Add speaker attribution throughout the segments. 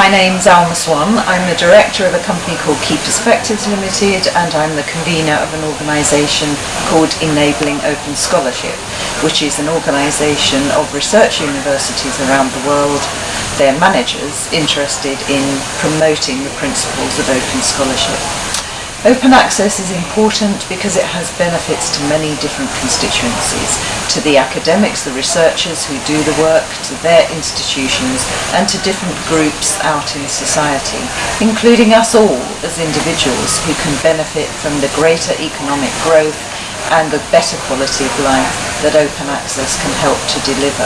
Speaker 1: my name's Alma Swan. I'm the director of a company called Key Perspectives Limited and I'm the convener of an organisation called Enabling Open Scholarship, which is an organisation of research universities around the world, their managers interested in promoting the principles of open scholarship. Open access is important because it has benefits to many different constituencies, to the academics, the researchers who do the work, to their institutions and to different groups out in society, including us all as individuals who can benefit from the greater economic growth and the better quality of life that open access can help to deliver.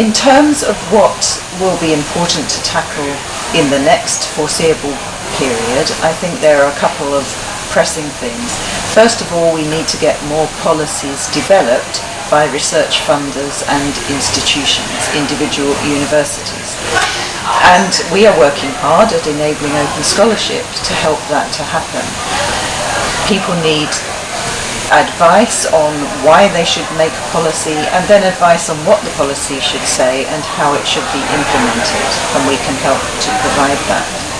Speaker 1: In terms of what will be important to tackle in the next foreseeable period, I think there are a couple of pressing things. First of all, we need to get more policies developed by research funders and institutions, individual universities. And we are working hard at enabling open scholarship to help that to happen. People need advice on why they should make a policy and then advice on what the policy should say and how it should be implemented and we can help to provide that.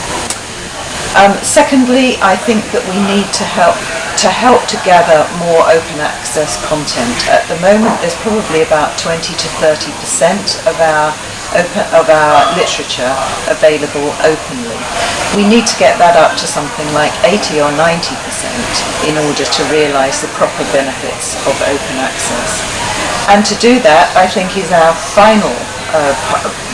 Speaker 1: Um, secondly, I think that we need to help to help to gather more open access content. At the moment, there's probably about 20 to 30 percent of our open, of our literature available openly. We need to get that up to something like 80 or 90 percent in order to realise the proper benefits of open access. And to do that, I think, is our final uh,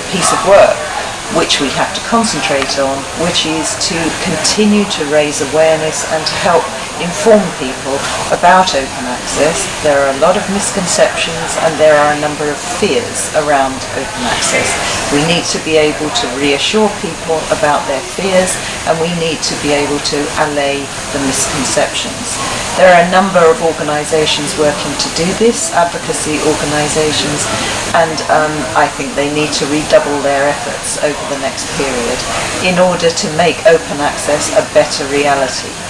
Speaker 1: piece of work which we have to concentrate on, which is to continue to raise awareness and to help inform people about open access. There are a lot of misconceptions and there are a number of fears around open access. We need to be able to reassure people about their fears and we need to be able to allay the misconceptions. There are a number of organisations working to do this, advocacy organisations, and um, I think they need to redouble their efforts over the next period in order to make open access a better reality.